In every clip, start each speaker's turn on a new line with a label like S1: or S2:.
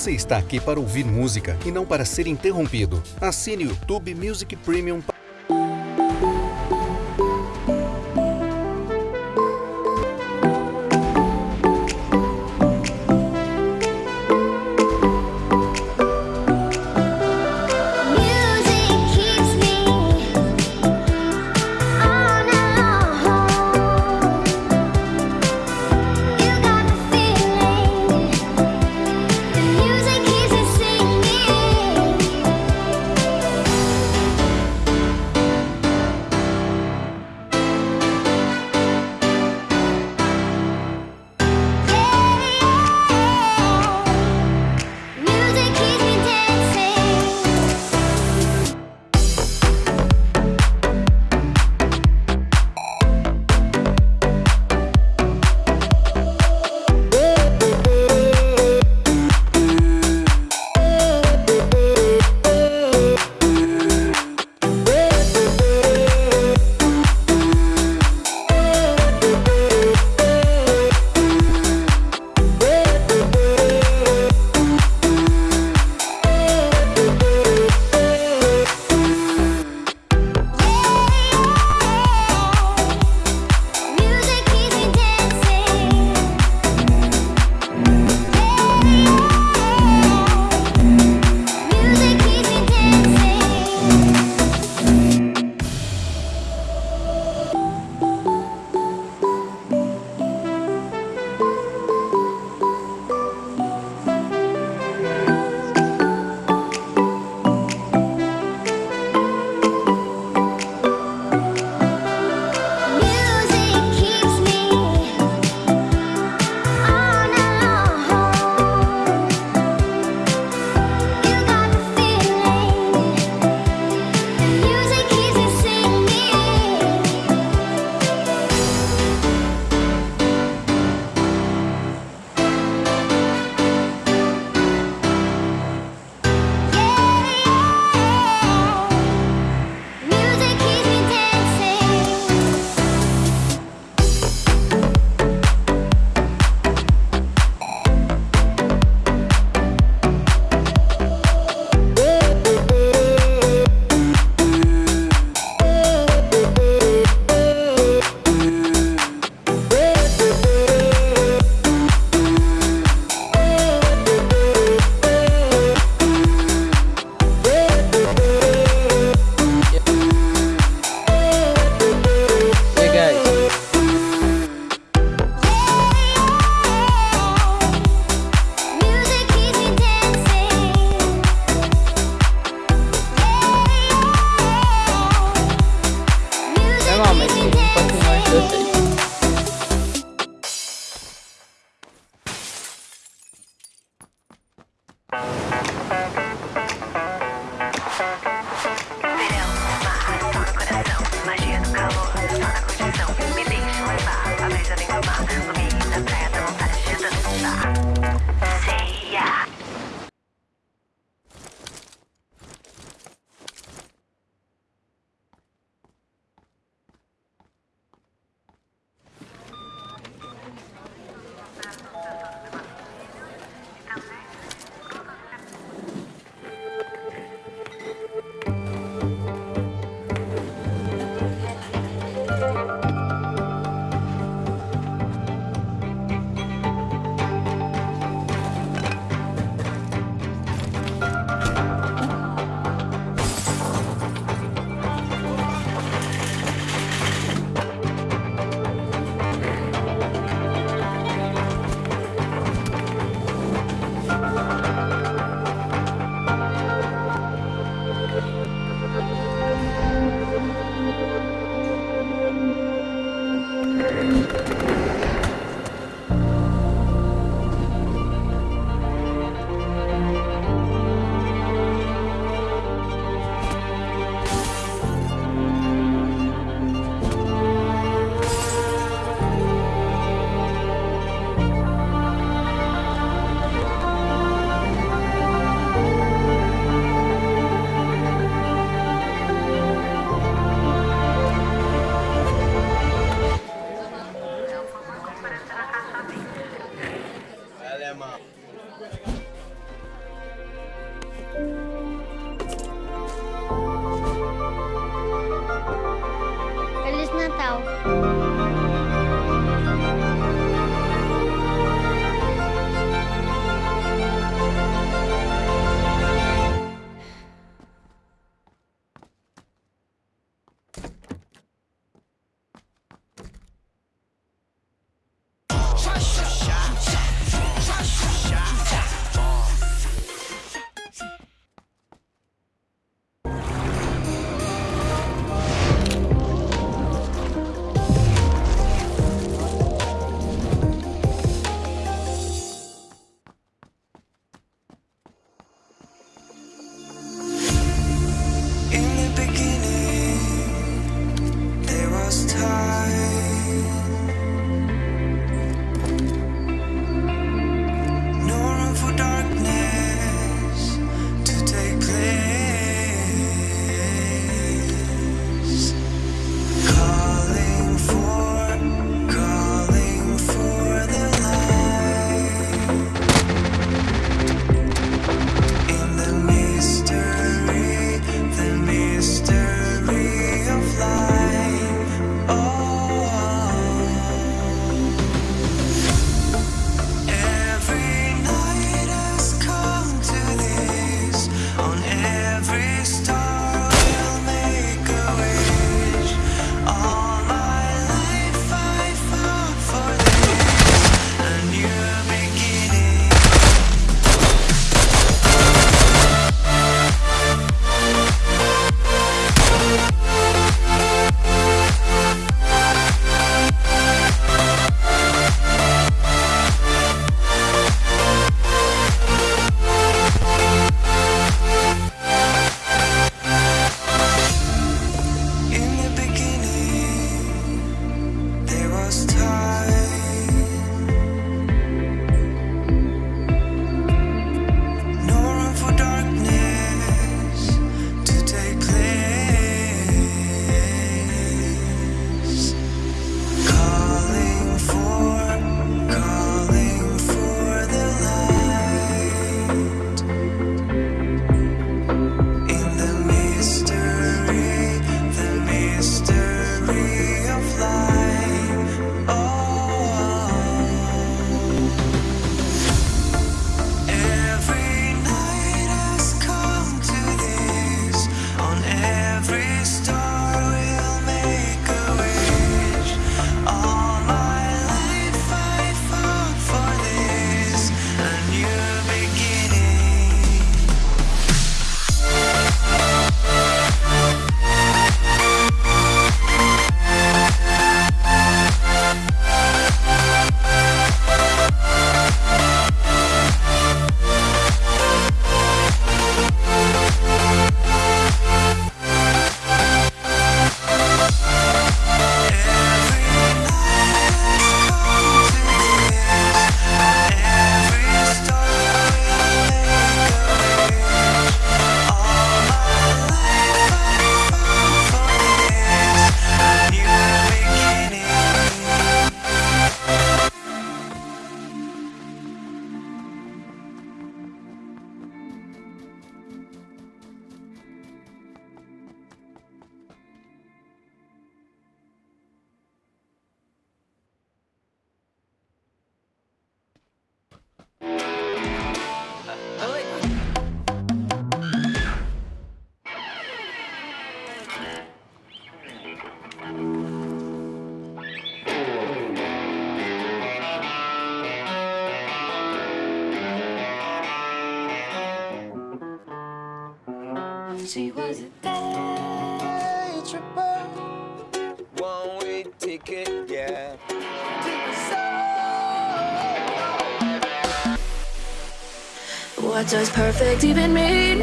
S1: Você está aqui para ouvir música e não para ser interrompido. Assine o YouTube Music Premium.
S2: Oh, 没事
S3: She was a day tripper.
S4: One way ticket, yeah.
S3: What does perfect even mean?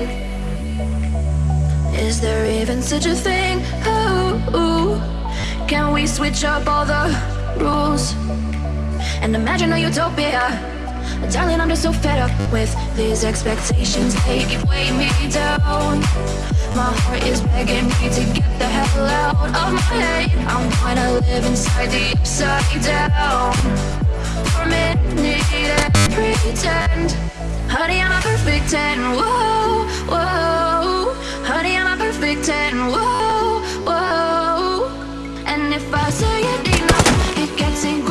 S3: Is there even such a thing? Can we switch up all the rules and imagine a utopia? Darling, I'm just so fed up with these expectations. They keep weighing me down My heart is begging me to get the hell out of my head. I wanna live inside the upside down. For a minute and pretend. Honey, I'm a perfect ten, whoa, whoa. Honey, I'm a perfect ten, whoa, whoa. And if I say it enough, it gets in.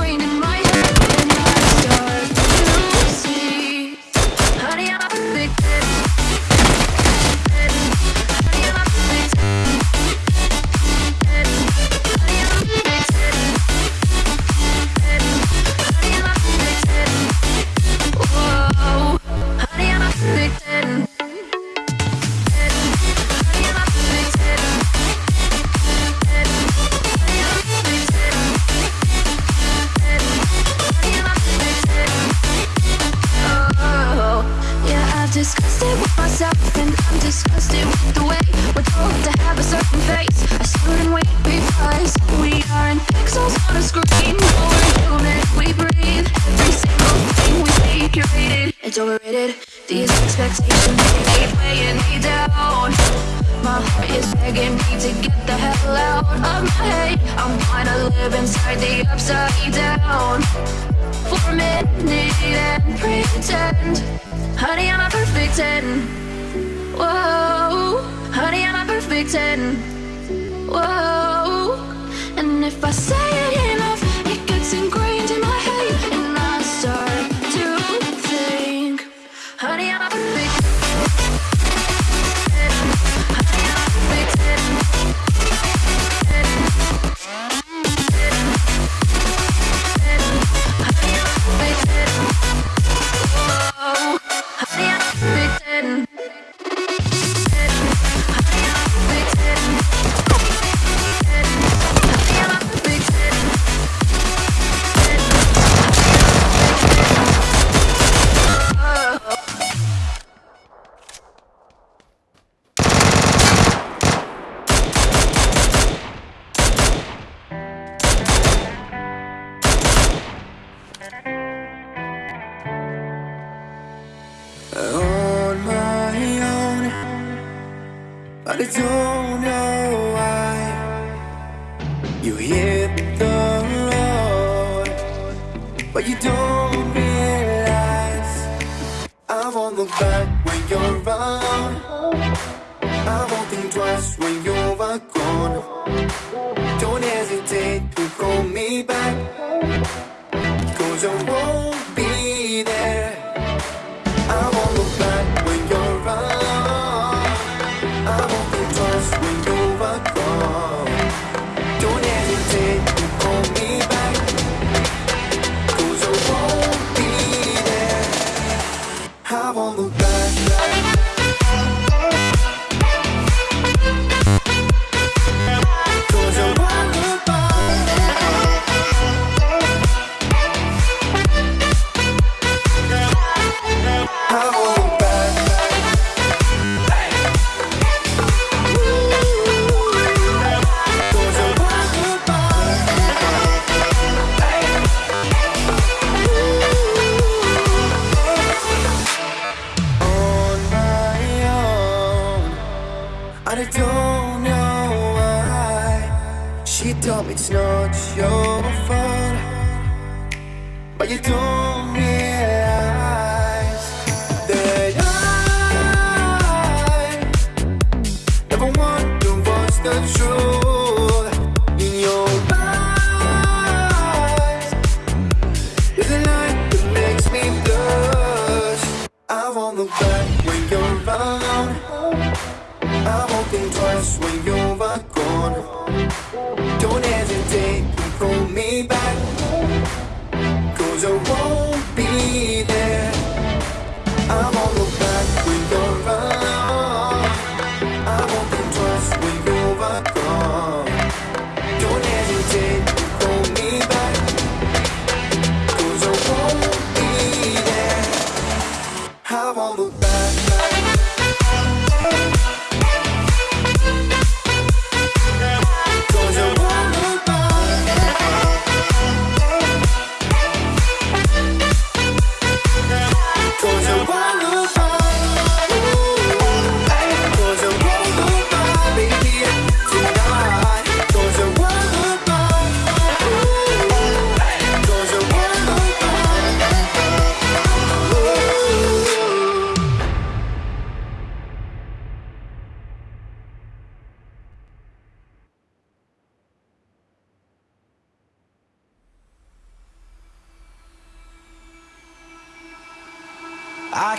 S5: but I don't know why. You hit the road, but you don't realize. I'm on the back when you're around. I won't think twice when you're gone. Don't hesitate to call me back. Cause I won't be look back.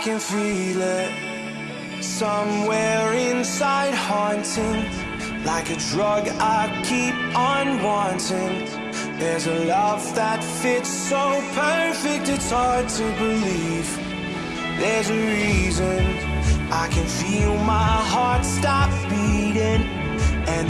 S6: can feel it. Somewhere inside haunting Like a drug I keep on wanting. There's a love that fits so perfect It's hard to believe. There's a reason I can feel my heart stop beating.